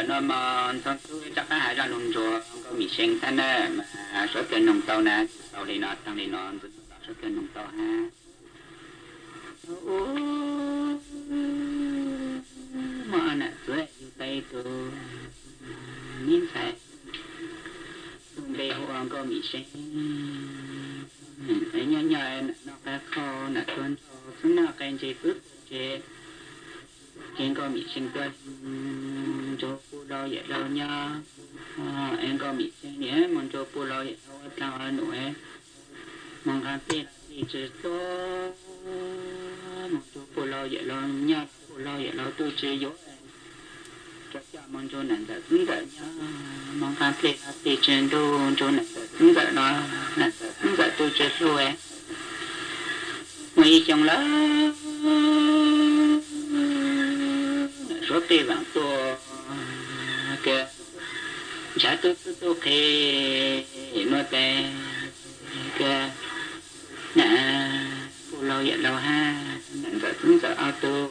là nó mà thân thứ chắc cái hai ra nông chùa có mì sen thế nè mà số tiền nông tàu nè, tàu đi nọ tăng đi nọ số tiền nông tàu ha. Mà nè tuổi yêu tay tu miếng phải tung bê hoa có mì sen ấy nhớ nhớ nó cái kho nè tuân cho chúng nó cái gì bước chế kiến có mì sen tuân cho phụ đâu vậy đâu nha em có bị xe nhé mong cho phụ đâu vậy đâu tao ở nội mong cái tiền thì chỉ to mong cho phụ đâu vậy đâu nha phụ đâu vậy đâu tôi chỉ dối cho cha mong cho nàng đã tính vậy nha mong cái tiền thì trên đô cho nàng đã tính vậy đó nàng đã tính vậy tôi chỉ em mấy chồng lớn số tiền vàng tôi cái giá tôi tôi tôi khi nó cái cái nè phụ lâu vậy lâu ha? Nè giờ chúng giờ auto.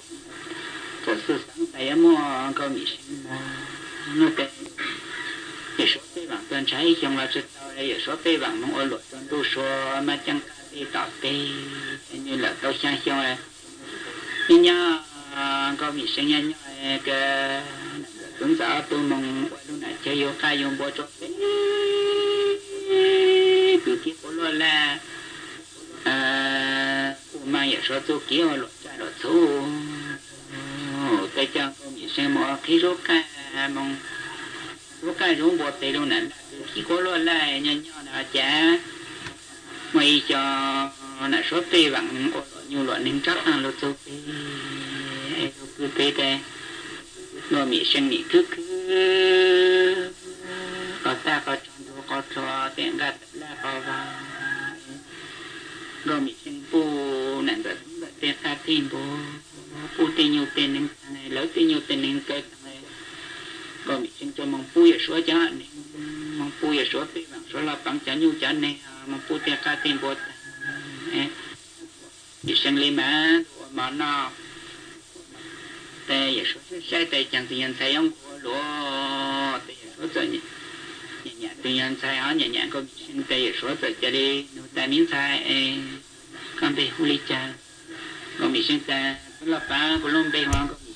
Giờ sư sáng tay mua có bị sinh nó cái cái số tiền bằng tuần trái trong là sự tao đây, số tiền bằng mong ở luật tuần tu số mà chẳng cái tạo tê. Như là tao sang xong này nhưng nhá có bị sinh nhân cái chúng ta tôi mong lúc này chơi vô ca vô bộ cho từ kia có lo là à mà giờ số tôi kia mà lột cha lột thu cái chân có bị xem mà khi số ca, mong số cái giống bộ tê luôn này khi có lo là nhân nhau là chả mày cho là số tê bằng nhiều loại nên chắc là lo tôi cứ tê tê nó mi sinh mi cứ cứ có ta có trong đó có cho tiền gạt là có vào nó mi sinh bu nạn vật tiền ta tiền bu bu tiền nhiều tiền nên này lỡ tiền nhiều tiền nên cái này. Nó mi sinh cho mong bu ya số cho này. Mong bu ya số tiền bằng số là bằng trả nhu trả này. Mong bu tiền ta tiền bu mi sinh lên mà mà nó tê giờ số sai tê chẳng tự nhiên sai ông của lúa tê giờ số giờ nhẹ tự nhiên sai họ nhẹ nhẹ có xin tê giờ số giờ cho đi nó ta miếng sai con tê hu li cha có bị xin ta là ba của lông bê hoàng có bị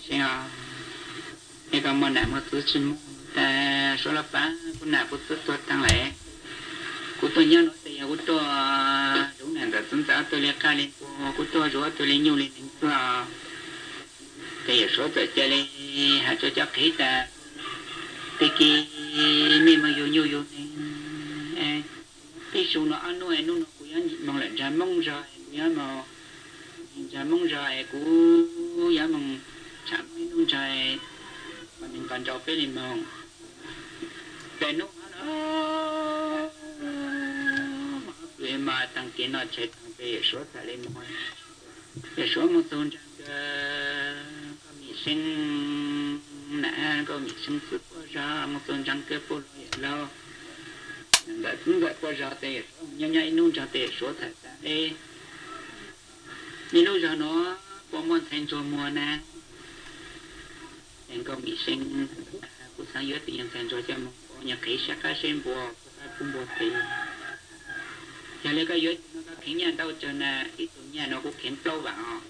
cái mà nằm ở thứ xin ta số là ba của nào của tôi tôi tăng lệ của tôi nhớ nói tê của tôi đúng là chúng ta tôi lấy ca lên của tôi rồi tôi lấy nhiều lên tôi thì số tự chơi lên hạt cho chắc khí ta thì khi mi mà yêu nhiều yêu cái số nó ăn nuôi nó nó cũng mong là ra mong rồi, nhớ mà. Ra mong rồi cũng nhớ mong chạm cái nông trời. Mà mình còn cho cái gì mong cái nó nó mà mà tăng kiến nó chết tăng cái số ta lên mong cái số một tuần sinh nã có mình sinh phước qua ra một tuần chẳng cơ bố lo. Đã cũng vậy qua ra tệ nhanh nhanh nung ra tệ số thật ê nhưng lúc giờ nó có món thành cho mùa nè. Em có mình sinh của sáng dưới tiền thành cho cho có nhà khí sắc cá sinh bùa có cũng bùa thì giờ lấy cái dưới nó có khiến nhà đâu cho nè, ít tuổi nhà nó cũng khiến lâu vào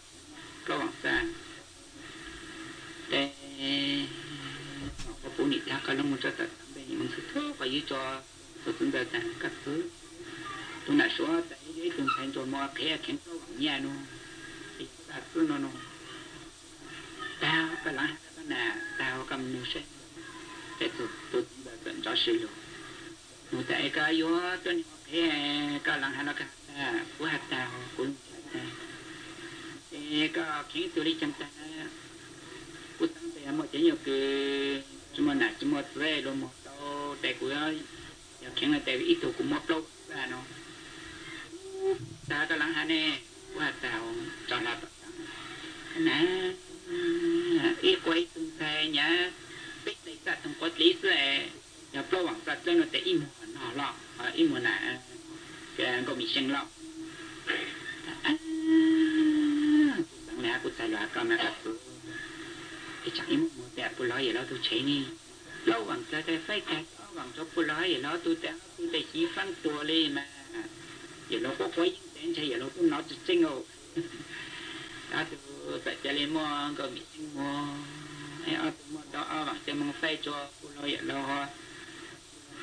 lâu vào xa để, có phụ nữ ta có một rất là bên mình sự thơ và như cho tôi chúng ta tặng các thứ. Tôi đã tại đấy tôi thành cho mua cái khiến tôi bằng nhà nó thì ta cứ nó nó tao cái lá cái nà tao cầm nụ sẽ để tôi tôi chúng ta cho sự luôn. Tại cái yếu tôi cái cái lăng hay là cái của hạt tao của cái khiến tôi đi chăm ta mà chỉ nhiều cái chúng mà nãy chúng mà về luôn một đâu để của, giờ khiến là tại vì ít tuổi cũng mất lâu ra nó. Ta cái lăng hà nè? Qua tàu cho là nè ít quay từng xe nhá. Biết đấy ta thằng có lý sẽ nhà pro bằng ta cho nó để im nó lọ à, im nè cái à, có bị sinh lọ. Tăng nè cái chẳng im đẹp của nó vậy đó, tôi thấy ni lâu bằng cho cái phải cái bằng cho cô nói vậy nó tôi đã tôi đã chỉ phán tua lên mà. Giờ nó có quấy đến chơi giờ nó cũng nói chính đó, tôi tại cho lên mua có bị mua ai ở tôi mua đó ở bằng cho mong phải cho cô nói vậy lo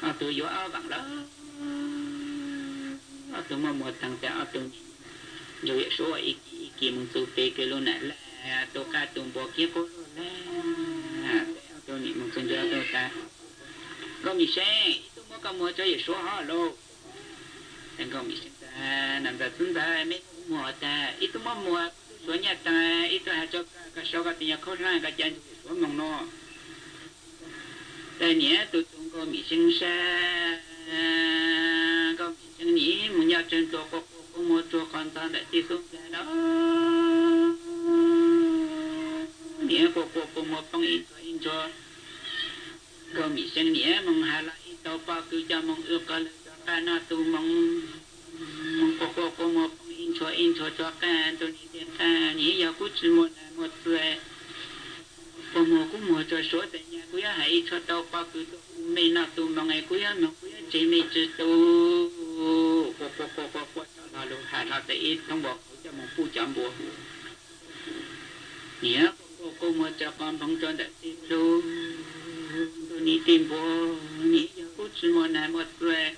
ở tôi vô ở bằng đó. Ở tôi mua một thằng cho ở tôi rồi số, ý kỳ mong tôi tê cái luôn này là tôi ca tôi bỏ kia cô nè. À, tôi niệm mong tôi cho tôi ta. Có mi xe. Tôi mua có mua cho số họ luôn thành công mi xe ta, nằm ra chúng ta mấy mua ta. Ít tôi mua mua số nhà ta ít tôi cho cái số cái tiền khó khăn cái chân số mong nó. Đây nhé tôi tung có mi sinh có mi sinh nhỉ muốn nhà trên tôi có có mua cho con ta để đi xuống đó cô cô cô có mua in cho in cho có mi sinh nhé mong hà lại tàu pa cứ cho mong ước cái cái na tu mong mong cô cô cô mua bằng in cho in cho cho cái tôi đi đến cái nhé giờ cũng chỉ một một tuổi cô mua cũng mua cho số tiền nhà ya hãy cho tàu ba cứ mình na tu mong ngày ya mong cũng chỉ mình chỉ tu cô cô cô cô cô cho là luôn hà là tại không bỏ cho mong phu chậm bộ nhé cô cô mà cha con không cho đại tin luôn tôi nghĩ tin bố nghĩ cô chỉ muốn này một rồi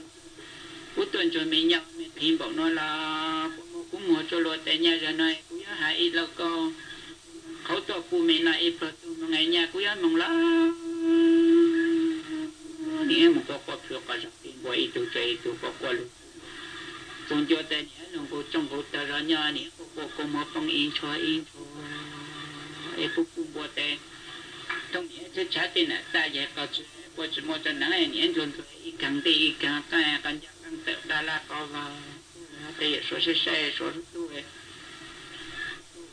cô tuần cho mình nhập mình tin bảo nó là cô mua cho lo tại nhà rồi này cô nhớ hại ít lâu con khẩu tổ phụ mình là ít rồi ngày nhà cô nhớ mong lắm ni em có có phiếu cả chắc tin bố ít tuổi chơi tuổi có qua luôn tuần cho tại nhà nó cô trong cô ta ra nhà này cô cô mua phong in cho in cho e puku bo te trong những te cha tin na ta dạy ka chu bo chu mo te na e ni en lon tu đi kang te i kang ka e kan ja kang te da la ka va te ye so se se so tu e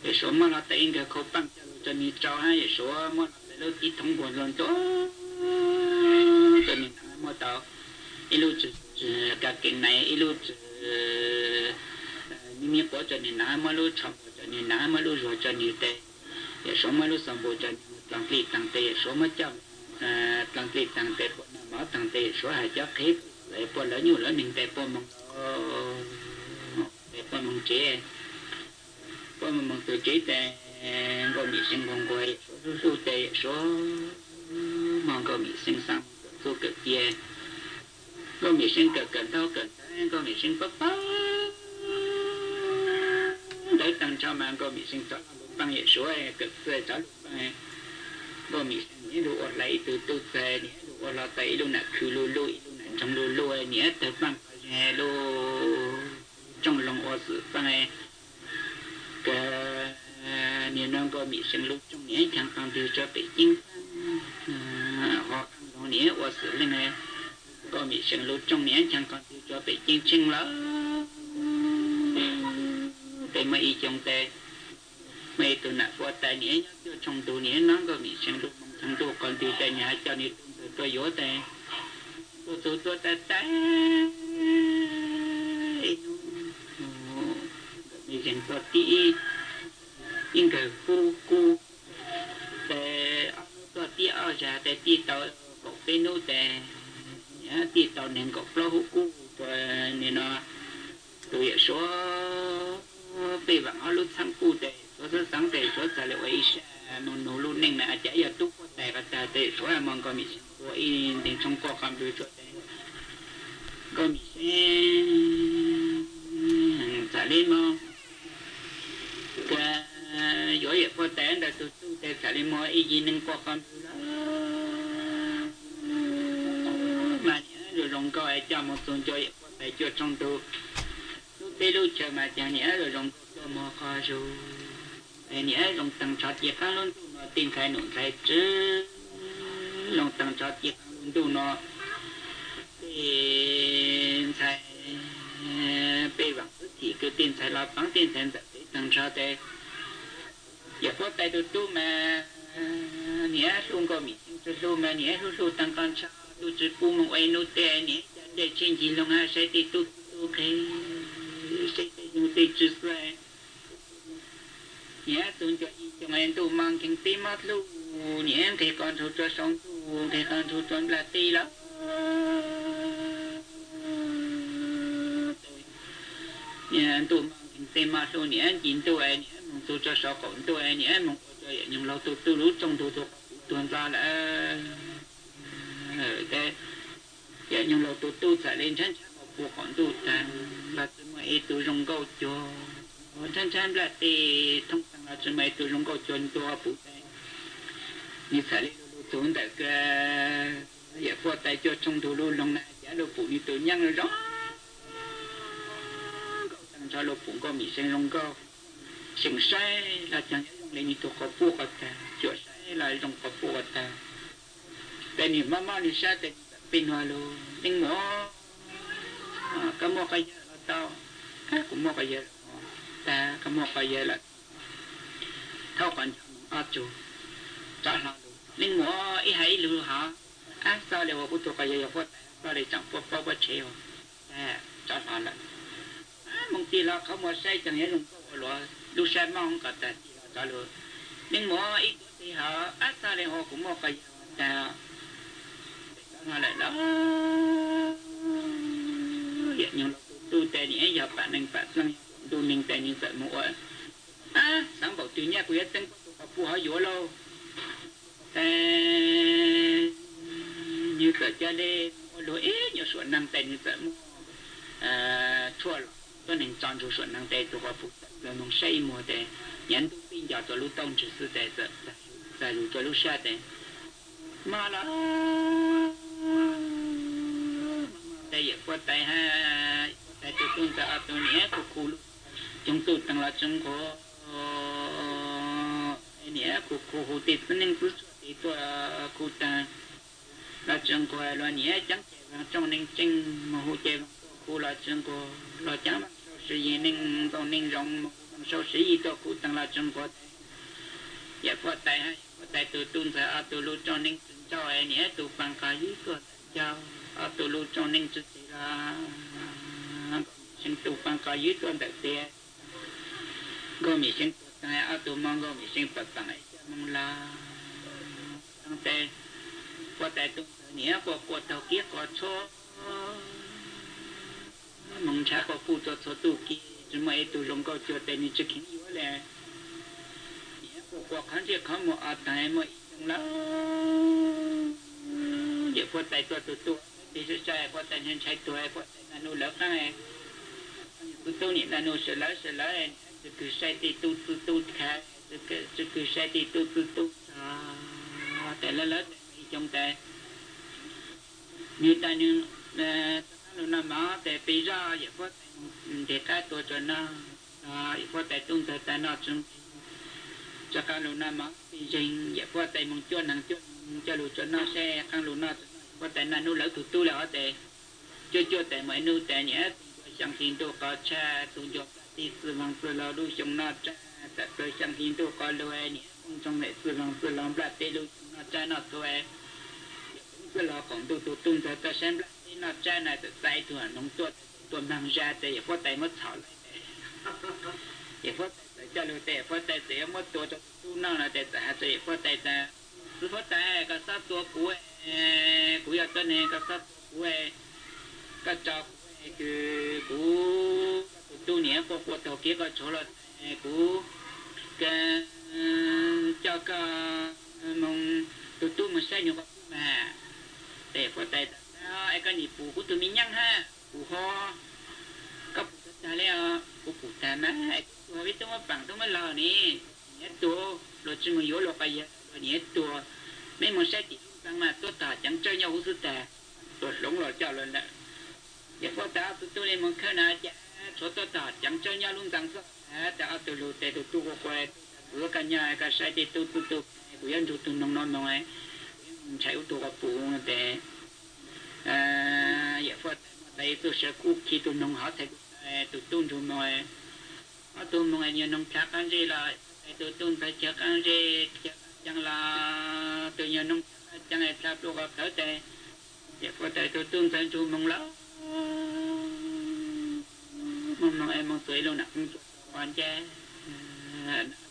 e so ma la te in ga ko pang te te ni cha ha e so mo te lo ti tong bo lon to te ni mo ta e lo chu ka ke nai e lo chu ni mi po te ni na ma lo cha po te ni na ma lo zo cha ni te số mấy lúc sắm bộ cho tăng tỷ tăng tệ, số mấy trăm tăng tỷ tăng tệ, bộ nó mở tăng tệ, số hai chắc hết để bộ lỡ nhiều lỡ mình tệ bộ mong để bộ mong chế. Bộ mong tự chế tệ có bị sinh con quay số số tệ, số mong có bị sinh xong số cực kia có bị sinh cực cực thao cực có bị sinh bắp bắp để tăng cho mà có bị sinh cho bằng hệ số ấy cực về cho bằng có bị sinh nhé đủ lấy từ từ về nhé đủ là tẩy đủ nạ khử lu lu đủ nạ trong lu lu nhé từ bằng hệ lu trong lòng ở sự bằng cái nhé nó có bị sinh lúc trong nhé chẳng còn điều cho bị chính. À, họ nó nhé ở sự lên này có bị sinh lúc trong nhé chẳng còn điều cho bị chính chính lắm cái mấy trong tệ mày tu nạp vô tài nhé cho trong tu nhé nó có bị xem tu mong thằng tu còn tụ tài nhà cho nên tu tu yếu tài tu tu tu tệ tệ bị xem tu tí in cái khu khu tài tu tí ở nhà tài tí tàu có cái nô tài nhá tí tàu nên có flow hữu khu nên nó tụ số bị vắng ở lúc sáng cụ tệ số sáng tệ số trả lời ấy sẽ nó nó luôn nên là chạy ở túc có tệ và tệ tệ là mong có mình có ý đến trong qua cầm đối chỗ có mình sẽ trả lên cái dối ở qua tệ là tụ tụ tệ trả lên ý gì nên qua cầm mà rồi rong coi cho một tuần cho qua tệ cho trong lu chờ mà cha nhẽ rồi rong cho mò kho ru nhớ lòng tăng cho gì khá luôn tu nó tin khai nụ khai chứ lòng tăng cho gì khá luôn tu nó tin khai bê bằng thì cứ tin khai là bằng tin khai giật tăng cho tê giờ có tay tu tu mà nhớ luôn có mình tu tu mà nhớ tu tu tăng con cho tu chỉ bu mong ai nô tê nhớ để trên gì lòng ha sẽ tu tu cái tu tê chứ sve nhé tuần cho cho ngày tu mang kinh tí mắt lu nhé thì con thu cho sống tu thì con thu cho là ti lắm. Nhé tu mang kinh tí mắt số nhé chín tuổi nhé mong tu cho sáu tu tuổi nhé mong cho những lâu tu tu lúc trong tu tu tuần ra là ở đây giờ những lâu tu tu sẽ lên chân chân của con tu ta là tụ mới tu trong câu cho chân thì thông thường là tụ mấy tụ rong câu chuẩn tụ phụ tay như sẽ lên tụ tại cái giờ phụ tay cho trong tụ luôn lòng này giá lô phụ như tụ nhăn rồi cho lô phụ có mì sen rong sinh sai là chẳng dùng lên như tụ có phụ có ta chỗ sai là có phụ có ta tại vì mama đi xa tại pin hoa lô nhưng mà cái mua cái là tao cái cũng mua cái gì ta cái một cái gì là thao còn ở chỗ trả lại luôn nhưng mà ít hay lưu hả à sao lại bút tụ cái gì vậy sao để chẳng có có có chế không à trả lại là mong tí là không mua sai chẳng nhẽ dùng có lo lưu xe mong cả ta trả luôn nên mà ít thì họ. À sao để họ cũng mua cái gì ta? Mà lại đó vậy nhưng tu tệ nhẽ giờ bạn nên bạn sang tu mình tệ như vậy mua à sáng bảo tự nhiên quý tên có phù hợp dỗ lâu. Tệ như à, cha cho nên ế nhiều sổ năng tệ như vậy mua à thua rồi tôi nên chọn chủ sổ năng tệ tôi có phù là mong xây mua tệ. Nhận tu pin giờ tôi lúc tông chỉ sư tệ giờ giờ lúc tôi lúc xa tệ. Mà là tay giờ qua tay ha tay tôi tung ta tôi nhé của khu chúng tôi tăng là chúng có ờ, nhé cô cô hồ tết nên cứ thì tôi ờ, cô ta là chúng có là nhé chẳng trong nên chân mà hồ chơi cô là chúng có là chẳng sự gì nên tôi nên rộng sau sự gì tôi cô tăng là chúng có giờ qua tại hay qua tay tôi tung ta tôi lúc cho nên cho em nhé tôi bằng cái gì cơ cho ở tôi luôn cho nên chút thì là sinh tu bằng cái gì tôi đặt tiền go mi sinh tăng ở tu mong go mi sinh phật tăng tại mong la tăng tệ qua tại tu nhé qua qua tàu kia qua cho mong cha qua phụ cho cho tu kia chúng mày tu lòng cao cho tên như chicken yếu lẹ nhé qua qua khán giả không một ở tại mà la giờ qua tại tu tu tu thì sẽ chạy qua tại nhân chạy tuổi qua tại là nô lớp này tu tu niệm là nô sẽ lỡ sẽ lỡ em cứ sai thì tu tu tu khác cứ cứ sai thì tu tu tu tại lớn lớn trong tại như ta như là nó nằm ở tại bây giờ giờ qua để ta tuổi cho nó à qua tại tung tại ta nó chúng cho các lũ nằm ở bây giờ giờ qua tại mong cho năng cho cho lũ cho nó xe các lũ nó có tại là nu lỡ tụt tu là có thể cho cho thể mấy nu thể nhé chẳng hình tu có cha, tu cho ti sư vang sư lo đu trong nó cha tại tôi chẳng hình tu có lo e nhé trong lệ sư vang sư lo bạc tê lu nó cha nó tu e sư lo cũng tu tu tu cho ta xem bạc tê nó cha này tự sai tu nông tuột tuột mang ra tê có tay mất thảo lại. Tê có thể cho lưu tê có thể tê mất tu cho tu nó là tê ta tê có tay ta sư có tay e, có sát tu của cú ya tên này có sát cú ấy các cháu cứ cú tu niệm có cuộc đầu kia có là cái cho cái mong tu tu mà sai nhiều cái mà để có tay ai cái nhịp phụ của tụi mình nhăng ha phụ ho các phụ ta lẽ phụ phụ ta mà phụ biết tôi mà bằng tôi mà lò nè nhớ tôi rồi chỉ mà yếu lo cái gì nhớ tôi mấy món sai thì tăng mà tôi ta chẳng chơi nhau cũng ta tôi lúng rồi cho lên đó giờ có ta tôi tôi lên một khơi nào dạ, chả số tôi ta chẳng chơi nhau luôn tăng số. À ta tôi lù tê tôi tu có quay bữa cả nhà cả sai thì tôi tôi tôi bữa ăn tôi tôi nông à, dạ, nông nông ấy. Chạy ô tô có phụ để à giờ có đây tôi sẽ cú khi tôi nông họ thì tôi tuân tôi nói tôi nói như nông chắc ăn gì là tôi tuân phải chắc ăn gì chẳng là tôi nhớ nông chẳng ai tháp đồ gặp tới tệ giờ có thể tôi tương thân chú mong lắm mong mong em mong tuổi lâu nặng quan cha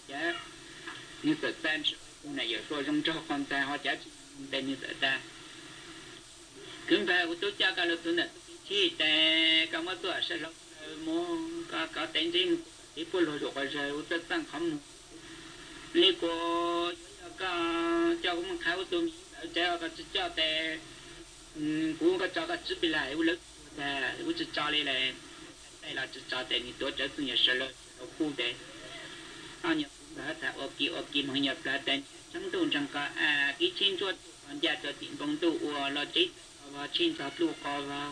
cha như tự tan này giờ tôi trong cho con ta họ chả tên như vậy ta. Cứ phải của tôi cha cả lúc tôi nè chỉ để cái mà tôi sẽ làm mua cái cái tên gì thì bố lo rồi rồi tôi tăng không lý cô cái cho cũng khai tôi, cho cái cho để ừ, cũng cái cho cái chỉ bị lại u lực là cũng chỉ cho lại lại đây là chỉ cho để你多这次也是了苦的啊你把它我给我给朋友把它chẳng tu chẳng cả à cái trên chuột còn gia cho tiền công tu của lo chết và trên pháp lu có và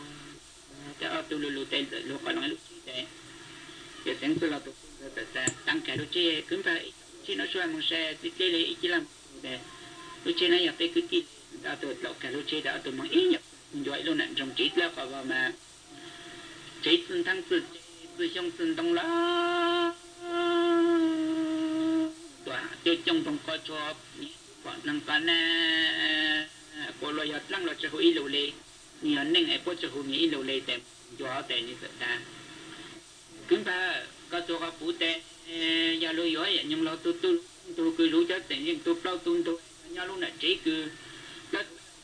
cho ở tu lu lu tên lu có nói lu chết để sáng tu là tu ta tăng cái lu chết cứ phải chỉ nó xoay một xe thì cái lấy chỉ làm để lu chết này phải cứ kỹ đã tu lọ cái lu chết đã tu mang ý nhập Giỏi luôn nè trong chết là có mà. Chết sinh thăng sự sự trong sinh đông lá tòa tiêu trong phòng có cho bọn năng cái nè cô lo yết lăng lo cho hủy lâu lê nhiều nên ai bớt cho hữu nghĩ lâu lê tèm gió tèm như sợ ta. Cứ ba, có cho có phụ tem ya lo gió ya nhưng lo tu tu tu cứ lú cho tèm nhưng tu bao tu tu. Nhà lúc nè chế cứ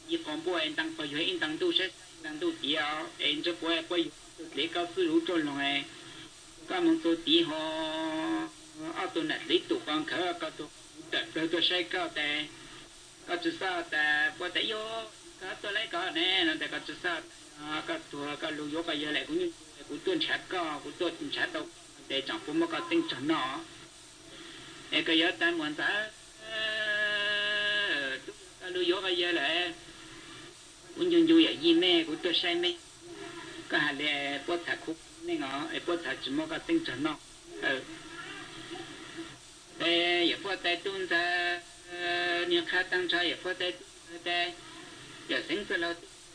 一广播人当科学，人当都是当都第二，人这国外国有这个思路中龙哎，专门做第好，阿都那里都光可个都得得得谁搞的，搞出啥的，不得哟，搞出来搞呢，那得搞出啥，啊，搞出搞路有个原来姑娘，姑蹲车搞，姑蹲车到，得丈夫么个定成了，那个要单问咱，呃，路有个原来。 운전 중이야 이메 그것도 샤메 그 할래 보타 국 내가 보타 주모가 땡쳤나 에 예보다 돈자 니가 땅자 예보다 때 여생스러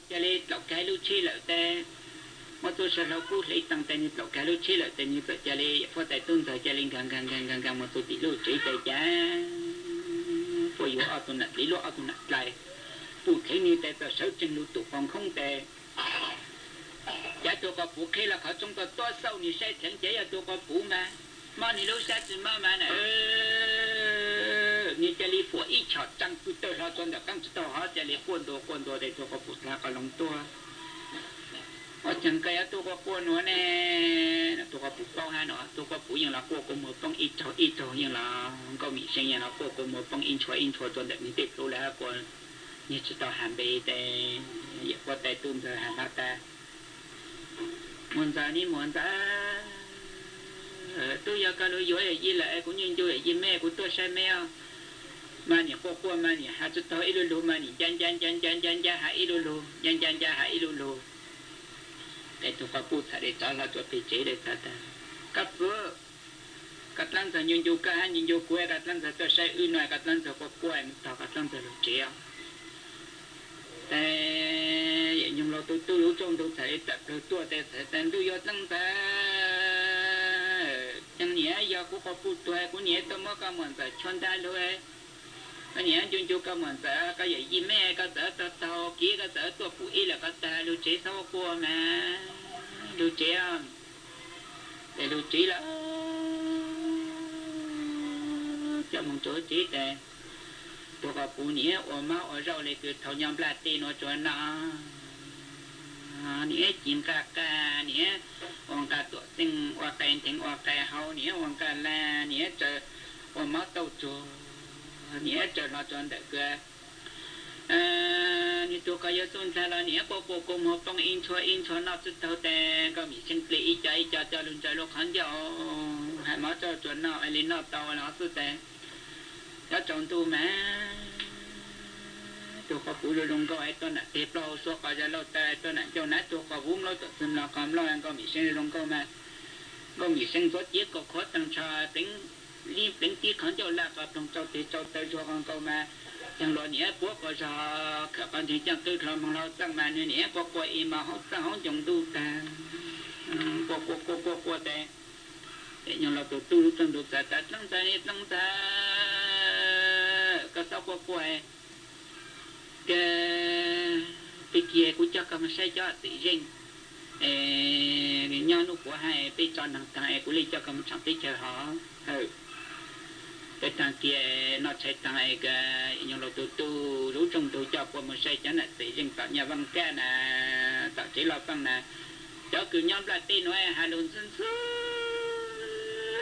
저리 럭가루 치를 때 tôi sẽ lâu cút lấy tăng tên lộc cá lối chế lại tên như vậy cho lấy phó tài tôn thời cho lên gần gần gần gần gần một tôi chỉ lối chế tài giá phó yếu ở tôi nặng lý lối ở tôi lại tu khí ni tệ tờ sáu chân lưu tụ phòng không tệ giá tôi có phụ khí là khó chúng tôi, to sâu ni sai thẳng chế là tôi có phụ mà. Mà ni lúc sai chân mà mà này ni chơi li phụ ít chọt trăng tu tôi lo cho được căng tôi họ chơi li quân đồ quân đồ để tôi có phụ là có lòng tôi ở chân cây tôi có cua nữa nè. Tôi có phụ bao ha nữa tôi có phụ nhưng là cua của một phong ít chọt ít chọt nhưng là không có mỹ sinh nhưng là cua của một phong in chọt in chọt tôi đẹp như tết tôi là cua như chút tàu hàm bì tè dẹp qua tè tùm giờ hàm bao ta muốn giờ ní muốn giờ tu yo ca lu yo gì là cũng như yo gì mẹ cũng tôi sai mẹ mà nhỉ qua qua mà nhỉ hát chút tàu ilu lu mà nhỉ chan chan chan chan chan chan hát ilu lu chan chan chan hát ilu lu để tụ pháp bút để cho là tụ bị chế để ta ta các vợ các lăng giờ nhân du ca nhân du quê các lăng giờ tôi sẽ ư nói các lăng giờ qua quê mình tao các lăng giờ lu chế không แต่ยังเราตัวตัวรู้จงตัวใส่แต่ตัวแต่แต่แต่ตัวยอดตั้งแต่ยังเนี้ยยากูขอพูดตัวกูเนี้ยตัวมันก็เหมือนแต่ชนได้เลย cái nhà chúng chú cái mình sẽ cái gì gì mẹ cái sẽ tao tao kia cái sẽ tôi phụ ý là cái ta lưu chế sau qua mà lưu chế để lưu chế là cho một chỗ chế để tôi có phụ nghĩa ở máu ở rau này cứ thầu nhom là tiền nó cho nó nghĩa chim ca ca nghĩa ông ca tuổi sinh hoa cây thành hoa cây hậu nghĩa ông ca la nghĩa chờ ở máu tàu chùa nghĩa cho nó cho được cái ni tu cái tuần sai là nghĩa bộ bộ cùng một phong in chua in chua nó chút thâu tè có bị sinh lý ý chạy cho cho luôn chạy lúc hắn cho hai máu cho chuẩn nó ai lên nó tàu nó chút tè cho chọn tu mà. Tu có phụ luôn có ai tôi này tiếp lâu số có giờ lâu ta tôi này cho nãy tu có vốn lâu tự sinh là cầm lâu anh có bị sinh luôn có mà. Có bị sinh số tiếc, có khó tăng cho, tính li tính tiếc không cho là có trong cho thì cho tới cho con câu mà. Chẳng lo nhẹ bố có cho các bạn thì chẳng tư thờ mà lo tăng mà nhẹ nhẹ có có im mà không tăng không dùng tu ta có có có có có thế để nhau là tu tu tăng tu ta ta tăng ta ni tăng ta cái sao có có cái cái kia cũng cho cái mà sai cho tự nhiên nhau nó của hai bây cho năng thằng cũng lấy cho cái mà chẳng tới chờ họ ừ cái thằng kia nó chạy thằng cái nhưng là tụ tụ rú trong tụ cho qua một sai chắn là tự nhiên tạo nhà văn ca nè tạo chỉ lo phân nè cho cứ nhóm là tin nói hà luôn sinh sư lặng tàu lặng tu lặng tàu lặng chỉ lộ lặng ở tua phòng là lặng là tua mẹ tua một tua sau không mất tàu tỷ mà có cho còn có còn lấy tím rồi còn ta có giống tụng rồi còn ta lấy พอเจ้าคือย้อมละเตียวตู้ช่างไงตัวตัวไหนพวกเราเนี่ยเรากู้มามันตัวสอบกู้มา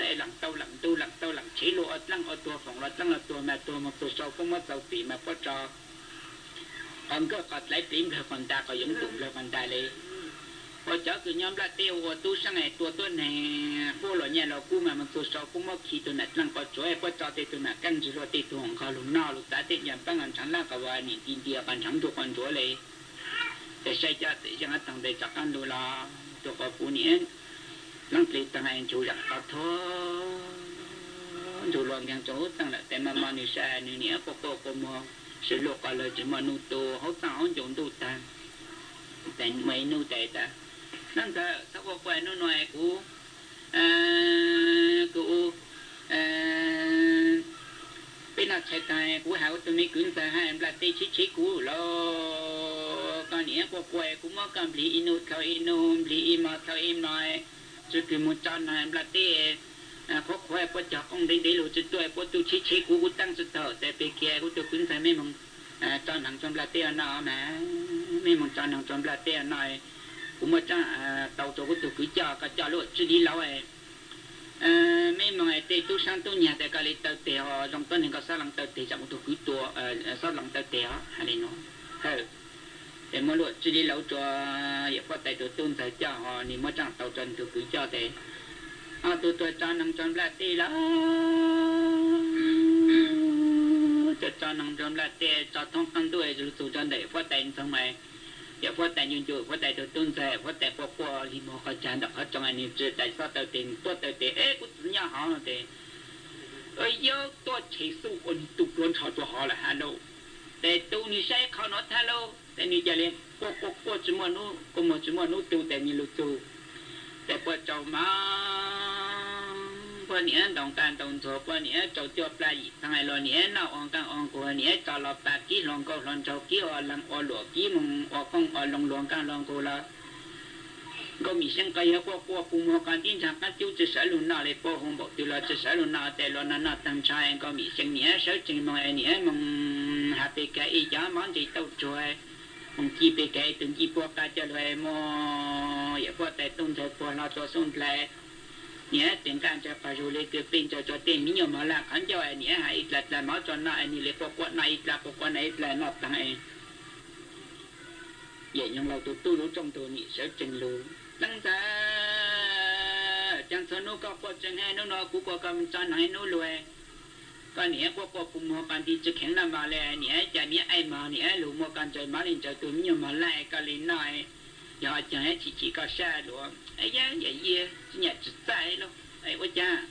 ấy làm tâu làm tu làm tâu làm chỉ lụa lăng ở tua, phòng lọt lăng ở tua, mẹ tua mà tua sâu không có sâu tỉ mà có trò. Còn có còn lấy tím rồi còn ta có dũng tụng rồi còn ta lấy. Có chớ cứ nhóm là tiêu của tu sang này tua tôi này vô lọ nhà lọ cu mà mà tua sâu không có khi tu nạt lăng, có chỗ ấy có trò thì tu nạt căng rồi thì tu không có lúc nào lúc ta thì nhầm, băng ăn chẳng là cả vài niệm tin địa còn chẳng tu còn chỗ lấy. Để xây cho, để cho nó tăng để chắc ăn đồ là tu có phụ niệm năng lý tăng anh chú rằng khó thô chú luận rằng chú tăng là tên mà mà nữ xa nữ nhé cô cô cô mô sự lục quả lời chú mà nụ tù hốt tăng ổn chúng tù ta. Tên mấy nụ tệ ta. Năng thơ thơ cô quay nụ nội cú à, cú à, bên nào chạy tay cú hảo tụi mình cứng ta, hai em là tê chí chí cú lo. Con nhé cô quay cú mơ cầm lý inu thơ inu lý ima thơ im nói chứ cứ một chân này em là tê à, có quay có chọc ông đi đi lùi chứ tôi có tu chí chí cũ cũng tăng sự thở tại bên kia cũng tôi cứng, phải mấy mong à, cho nàng trong là tê à, nó mà mấy mong cho nàng trong là tê nói cũng mà cha tàu tổ của tụ cứ cho cả cho luôn chỉ đi lâu ấy. Mấy mà ấy tây tu sang, tu nhà tại cái lịch tàu tè, họ trong tuần này có sao lần tàu tè, chẳng một tụ cứ tua sao lần tàu tè hay nó thế mỗi lúc chỉ đi lâu cho hiệp phát tài tổ tôn thời cho họ niệm mỗi chẳng tàu trần tôi cứ cho thế. À tôi tôi cho năng trong là tê là cho cho năng trong là tê, cho thông tăng tuổi rồi tôi cho để phát tài xong này hiệp phát tài nhân chủ phát tài tổ tôn thời phát tài qua qua thì mỗi khó chán đọc hết trong anh em chỉ tại sao tàu tiền tôi tàu tiền ế cũng nhà họ là thế. Ơi yo tôi chỉ số ổn tụ luôn cho tôi họ là hà nội. Để tôi đi xe khó nói thay lâu แต่นี่ใช้เขาเนาะฮัลโหลแต่นี่จะเรียนพวกพวกพวกจมวนู้ก็มจมวนู้ตูแต่มีลูตูแต่พอเจ้ามาพอเนี้ยต้องการต้องโทพอเนี้ยเจ้าเจ้าปลายทางไอ้ลอเนี้ยน่าองกังองกัวเนี้ยจอลอปากกี้ลองก็ลองเจ้ากี้ออลังออหลวกี้มึงอคงออลงหลวงกังลองกูละก็มีเสียงกายกว่าว่าปุ่มการที่จากกันจิ้วจะสลุนนาเลยพอหงบอกตัวเราจะสลุนนาแต่ลอนานาตั้งใจก็มีเสียงเนี้ยเสียงจริงมึงไอ้เนี้ยมึงหาไปแกอีจ้ามันที่เต้าช่วย khi bị cái từng khi bỏ cả cho lại mò ya bỏ tại tung cho bỏ nó cho xong lại nhé tình cảm cho phá rồi lấy cái pin cho cho tiền mình nhiều mà là khán cho anh nhé hay là là máu cho nó anh lấy bỏ ít này là bỏ quạt ít là nó tăng anh vậy nhưng lâu tụi tôi lúc trong tụi nhị sẽ chân lưu tăng ra chẳng sao nó có quạt chẳng hay nó nó cũng có cầm chân này nó lùi còn nhé có có cùng một bàn đi chứ khéo là mà lẹ nhé chả nhé ai mà nhé lũ mô con trời mà lên trời tôi nhưng mà lại có lý nói giờ chẳng chỉ chỉ có xa luôn ấy giá vậy gì nhà chỉ sai luôn ấy ôi cha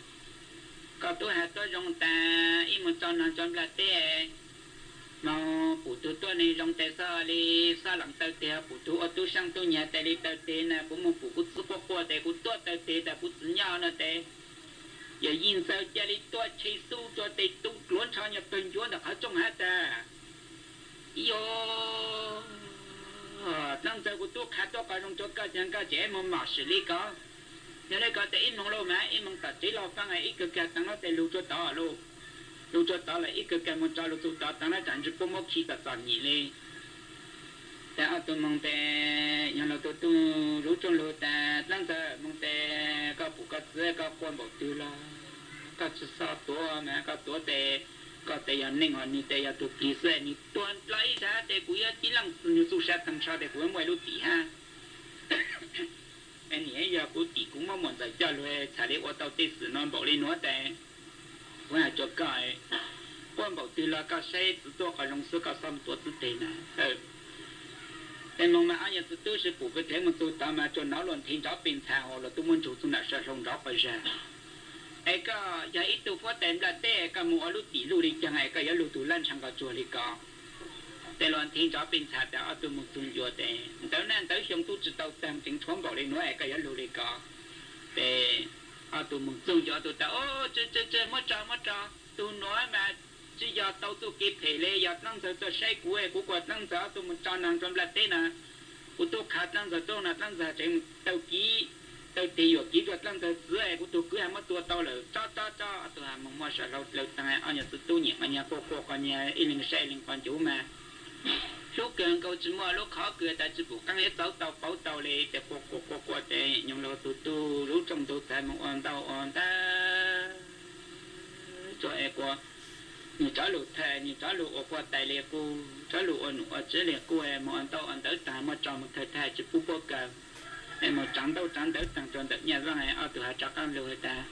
có tôi hạt tôi rong ta im một tròn nó tròn là tê mà phụ tu tôi này trong tê sao đi sao làm tao tê phụ tu ở tu sang tu nhà tê đi tê tê nè cũng một phụ cũng sức qua qua tê cũng tua tao tê tê cũng tự nhau nè tê giờ yên sao cha đi tua chi su tua tê tu luôn cho nhập tuần chúa được hết trong hát ta yo. Năng giờ của tôi khát tôi cái trong chỗ cái chẳng cái trẻ mà mà xử lý có. Giờ đây có thể im mong lâu mà im mong tập chỉ lo phăng ấy ít cái tăng nó để lưu cho tao luôn. Lưu cho tao là ít cái cái cho lưu cho tao tăng nó chẳng chỉ có một khi tập tập nhỉ lên ta ở tu mong tê nhân lo tu tu rú trong lo ta tăng tơ mong tê các phụ các dễ các quan bảo tu lo. Có sự sao tua mà có tua tê các tê nhân ninh hoàn ni tê ya tu kỳ sẽ ni tuân lấy ra tê cú ya chỉ lăng như su sát thằng cha, tê cú mới lúc tỷ ha. Anh nhớ giờ cú tỷ cũng mong muốn giải cho rồi e, xả đi ô tô tê sử non bảo lên nó tê cũng là cho cái quan bảo tu lo có sẽ tu có lòng sư các xong tu tu tê nè nên lúc nào nhà tôi tôi sẽ phụ cái thế mà tôi tạo mà cho nó luôn thiên đó bình thà hoặc là tôi muốn chủ tôi đã sẽ không đó bây giờ ai có giờ ít tôi phát tên là tệ cả mua lũ tỷ lũ đi, chẳng ai cả giờ lũ tôi lên sang cả chùa đi cả tệ luôn thiên đó bình thà đã tôi muốn tung chùa tệ tới nên tới xong tôi chỉ tàu tam chính thoáng bỏ đi, nói ai cả giờ lũ đi cả tệ à tôi muốn tung chùa tôi ta ô chơi chơi chơi mất trò mất trò. Tôi nói mà chỉ giờ tàu tu kịp thể lệ giờ năng giờ cho say của của của năng giờ tu muốn cho năng trong lát tên à của tu khát năng giờ tu là năng giờ trên tàu kí tàu tì ở ký thuật năng giờ giữa ai của tu cứ ham tu tàu là cho cho cho, tôi ham mong mong sợ lâu lâu tăng ai anh nhà tu tu nhỉ anh nhà cô cô con nhà iling say linh con chú mà. Số cường câu chỉ mua lúc khó cười ta chỉ phụ căng hết tàu tàu bảo tàu lệ để cô cô cô cô để nhung lâu tu tu lúc trong tu tại mong on tàu on ta. Cho ai qua như trả lụ thề như trả lụ ở qua tài liệt cô, trả lụ ở nụ ở chế liệt cô em mà on tao on tới ta mà cho một thời thề chỉ phú bố cờ em mà chẳng đâu, chẳng tới tăng cho tới nhà ra này ở từ hạ chắc ăn lười ta.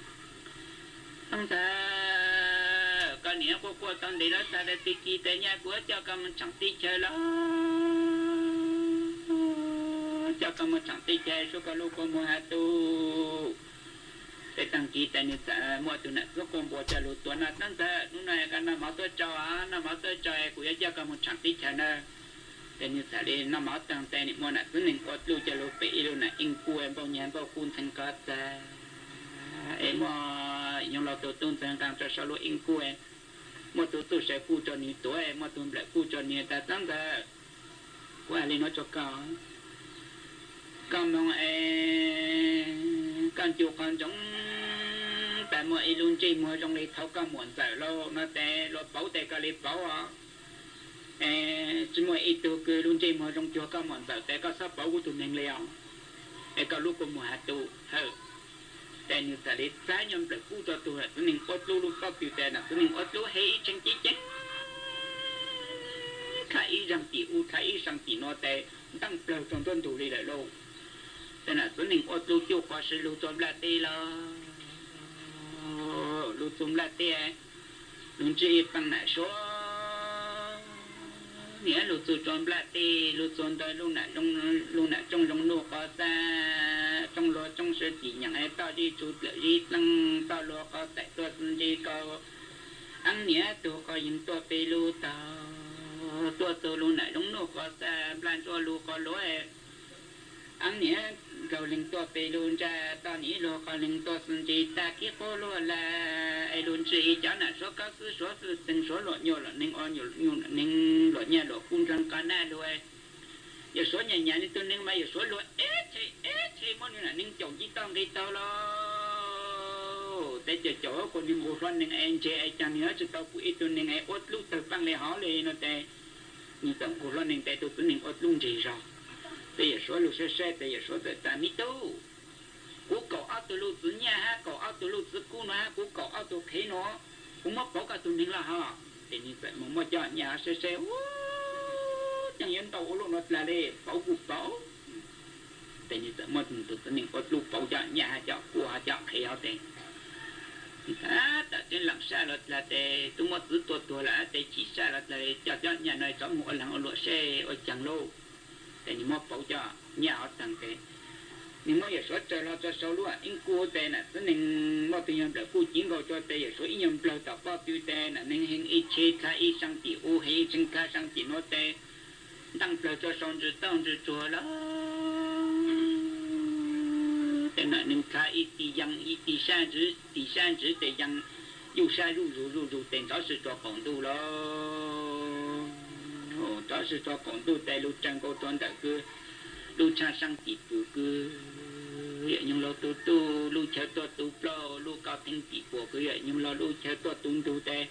Không ta con nhớ cô cô tăng đi đó ta để tiki kỳ tới nhà của cho con mình chẳng tí chơi lắm. Cho con mình chẳng tí chơi số con lúc con mua hạt tu pe tăng ki ta ni ta mo tu na ko kom bo cha lu tu na tang ta nu na ya ka na ma to cha a na ma to cha e ku ya ja ka mo chan ti cha na ta ni sa le na ma tang ta ni mo na tu ni ko lu cha lu in ku em bo nyan bo kun than ka ta. E mo yong lo to tun tang tang cha sa lu in ku em. Mo tu tu sẽ ku cho ni tu e mo tu ble ku cho ni ta tăng thế, quay lên nó cho cao cao mong em cần chịu còn chống tại mọi luôn chỉ mua trong này thấu cam muộn sợ lo nó tè lo bảo tè cả lấy bảo à chỉ mua ít tu cứ luôn chỉ mua trong chùa cả muộn sợ tè có sắp bảo của tụi mình liền để có lúc của mùa hạt tu hơ tè như ta lấy trái nhom để cứu cho tụi tụi mình ốt lu lu có biểu tè nào tụi mình ốt lu hay chân chỉ chân khai rằng chỉ u khai rằng chỉ nó tè tăng bờ trong tuần thủ đi lại lâu tên là số nình ô tu chiu khó sư lưu tôm la tê lo lưu tôm la tê lưu chi bằng nà số nghĩa lưu tu tôm la tê lưu tôm tới lưu nà trong lưu nà trong trong lưu khó ta, trong lo trong sư chỉ nhận ai to đi chú tự đi tăng to lo có tại to sinh đi có ăn nghĩa tu có những to pê lưu tao tua tu lưu nà trong lưu có ta plan cho lưu có lối ăn nghĩa cầu linh tua bê luôn ra tao ní lô khó linh tua sun chi, ta kí khô lô là ai luôn chi cho nà số cao sư số sư từng số lộ nhô lộ ninh o nhô nhiều ninh lộ nhà lộ khung trăng cá na lô ai. Giờ số nhà nhà nên tôi ninh mà giờ số lô ế thì ế thì món là ninh chồng chỉ tông đi tao lô tại giờ chỗ con đi mua phân nên anh chê ai chẳng nhớ cho tao cũng ít tôi nên ai ốt lúc từ băng lê hó lê nó tại nhưng tổng cũng lo ninh tại tôi tôi nên ốt luôn gì rồi bây giờ số lúc xe xe bây giờ số tới ta mi tu cú cậu áo tu lúc tự nhà ha, cậu áo tu lúc tự cú nó ha cú cậu áo tu khí nó. Cũng mất bảo cả tu nín là ha thì như vậy mà mà cho nhà xe xe chẳng yên tàu lúc nó là đi bảo cú bảo. Thì như vậy mà tu tự nín có lúc bảo cho nhà cho cú ha, cho khí áo tiền à tại trên làm sao là là để tôi mất tự tôi tôi là để chỉ sao là để cho cho nhà này có một lần ở lúa xe ở chẳng lâu แต่นี่มอเป่าจะเนี่ยเอาตังเกนี่มออย่าสวดจะเราจะสรู้อ่ะอิงกูแต่น่ะตัวนึงมอตัวยังเปล่ากูจริงก็จะแต่อย่าสวดอิงยังเปล่าต่อป้าติวแต่น่ะนึงเฮงอีเชคาอีสังติโอเฮจิงคาสังติโนแต่ตั้งเปล่าจะสอนจะต้องจะจัวละแต่น่ะนึงคาอีตียังอีตี山子ตี山子แต่ยัง又山入入入入等着是做广度喽。 Đó sư cho còn tu tay lu trang cô tuấn đại cứ lu cha sang chỉ tu cứ vậy nhưng lo tu tu lu chơi tu tu lo lu cao tinh chỉ của cứ vậy nhưng lo lu chơi tu tu tu tê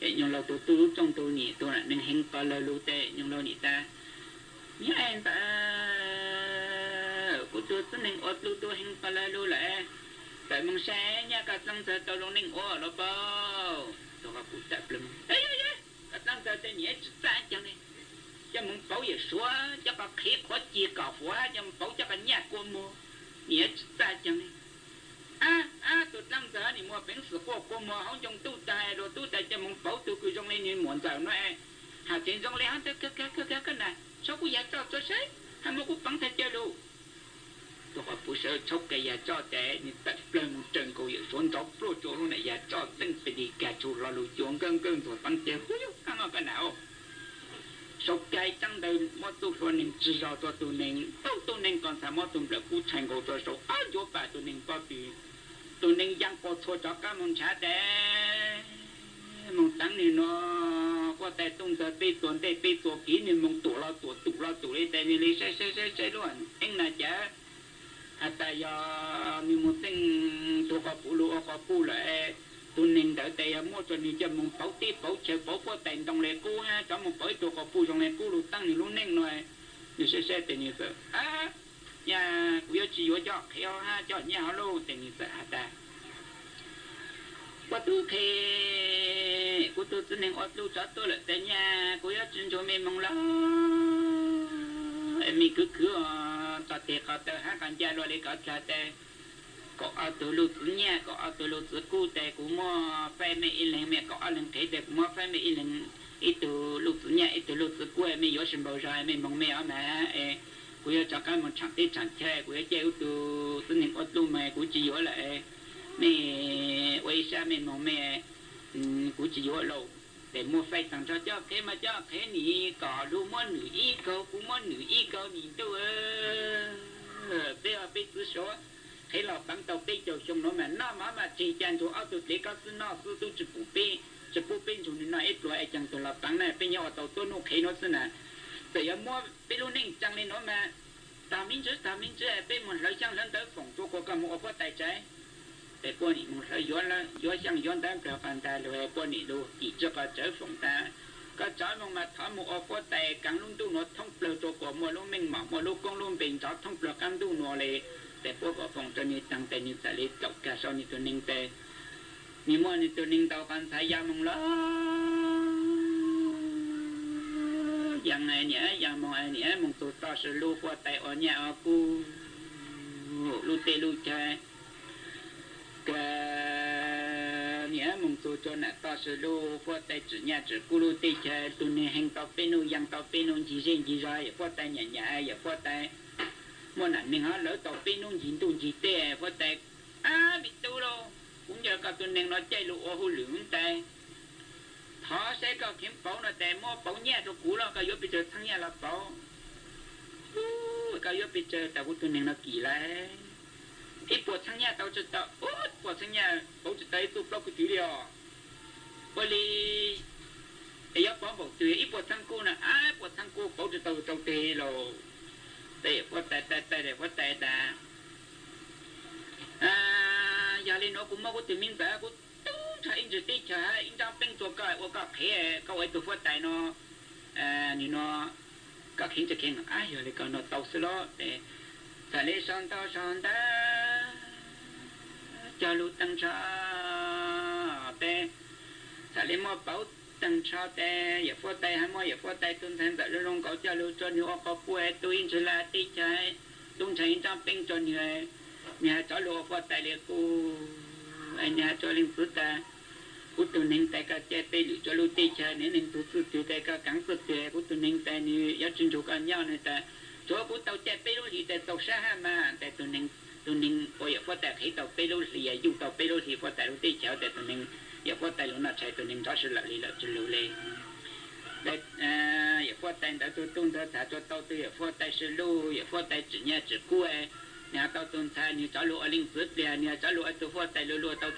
vậy nhưng lo tu tu trong tu nhị tu là nên hình có lời lu tê nhưng lo nhị ta nhớ em ta của tu tu nên ớt lu tu hình có lời lu lại tại mong xe nhà cả sang sẽ tao luôn nên ớt lo bao tôi gặp cụ tập lắm ấy ấy cái tăng giờ tên nhẹ trả chẳng này cho mình bảo về số cho bà khí khó chia cả hóa cho mình bảo cho bà nhà cô mua. Nhẹ trả chẳng này à à tụi tăng giờ thì mua bánh sữa cô cô mua không trong tu tài, rồi tu tài cho mình bảo tụi cứ trong này nhìn muốn giờ nó hà tiền trong này hắn tới cái cái cái cái này, sao cũng giờ cho cho sấy hắn mua cũng bằng thay chơi luôn cái nhà cho trẻ tôi tận lên một này nhà cho phải đi rồi nào cái nên chỉ rõ cho tôi nên đâu tôi nên còn sao mà tôi là cú thành của tôi số ai chỗ bà tôi nên có bị tôi nên giang có thua cho các môn trả đẻ mong tăng này nó, có thể tung ra bị tuần để bị tuần kỹ nên mong tụ lo tụ tụ lo tụ đi tại vì lấy sai sai sai sai luôn. Anh là chả à tại giờ mình một ka tôi có phụ lúa có phụ lại tôi nên đợi tại mua cho nên cho mình pau ti pau che bảo po tiền dong le ku ha. Cho mình tu tôi có phụ trong ku lu tang tăng lu lúc noi ni se se te tiền như a à nhà yo chi yo cho kheo ha, cho nhà lu te tiền như vậy ta qua tu khe của tôi tôi nên ở tu, cho tôi là tại nhà của chân cho mình mong lắm em mình cứ cứ cho tiền có tờ hát còn gia rồi có cho tờ. Có ở tu lu nhà, có ở tu lu tự cũ tờ của mò phải mấy ít mẹ, có ở lần thế tờ mò phải mấy ít ít tu lu nhà ít tu lu tự cũ em mình sinh bao giờ em mong mẹ ở mẹ. Em của cho cái một chẳng tết chẳng chơi của chơi tu tôi nên ở tu mẹ của chỉ lại mẹ quay xa mẹ mong mẹ ừ, của chỉ lâu để mua phải tặng cho cho thế mà cho thế nỉ có đu mua nữ y câu cũng mua nữ y câu đâu ơ bây giờ bây giờ số. Thế là bằng tàu bây giờ xong nó mà nó mà mà chỉ chân thủ ao tụt lấy cái sự nó sự tôi chỉ phụ bên chỉ phụ bên chúng nó ít tuổi chẳng tôi là bằng này bây giờ tàu tôi nó cái nó xin nè bây giờ mua bây giờ nên chẳng lên nó mà ta minh chứ ta minh chứ bây mình lấy sang lên tới phòng tôi có cái một cái tài trái về quân nhị một yến là yến sang yến đang kéo phản tài là về quân nhị đồ chỉ cho cả chớ phong ta. Có chó mong mà thọ một ô có tài càng luôn tu nó thông bờ tổ của mùa lúc mình mỏ, mùa lúc con luôn bình chó thông bờ càng tu nó lệ. Tại có phòng cho nên tăng tài như tại lệ cả sau như tôi ninh tề như mua như tôi ninh tàu phản tài ya mong lo yang này nhẽ yang mong ai nhẽ mong tu to sự lu qua tài ở nhà ở cu. Lu tê lu cha nghĩa mong tu cho nè to sơ lô phó tay chữ nhà chữ cú lô tê chè tu nè hành tao pê nô yang tao pê nô chỉ riêng chỉ rồi phó tay nhà nhà ai phó mua nè mình hả lỡ tao pê nô chỉ tu chỉ tê phó tay à bị tu lô cũng giờ các tu nè nó chạy lụ ô hư lưỡng tay thọ sẽ có kiếm bảo nó mua bảo nhà cho cú lo cái bị chơi thằng nhà là bảo cái bị chơi tao tu nè nó kỳ lại ít bộ sang nhà tao cho tao út bộ sang nhà bố chỉ tới tụ bao cái thứ điều bởi vì ấy yếu bỏ bộ từ ít bộ sang cô nè ai bộ sang cô bố chỉ tao tao tê rồi tê bộ tê tê tê để bộ tê ta à giờ lên nó cũng mau có từ mình ta cũng tu cha in chỉ tê cha in trong bênตัวcái 我个开个位度佛带nó à你nó cái khiến cho khiến ai giờ lại còn nó tao xí lo để sa lê son tao son ta Cho lu tăng cho tê. Sa lê mò bảo tăng cho tê. Giờ phô tê hay mò giờ phô tê, tuân thành tại rung có cho lu cho nhiều có quê tôi in chỉ là tí trái. Tung thành trong pin cho nhiều nhà cho lu phô tê liền cô anh nhà cho linh phước ta cú tu ninh tay cả che tê lũ cho lu tí cha nên ninh tu su tu tay cả cắn su tê cú tu ninh tay như giá chân chủ cả nhau này ta chỗ cú tàu che tê lũ thì tay tàu xa ha mà tay tu ninh tu ninh ôi giờ phát tay thấy tàu tê lũ thì dùng tàu tê lũ thì phát tay lu tê cha tay tu ninh giờ phát tay lu tu chân lũ lê. Để à giờ tay đã tu tung đó thả cho tàu tu giờ phát tay sư lu giờ phát tay chỉ nhà chỉ cua. Nhà tàu tuần thay như cháu lũ ở linh phước nhà cháu lũ ở tu phát tay lu lu tàu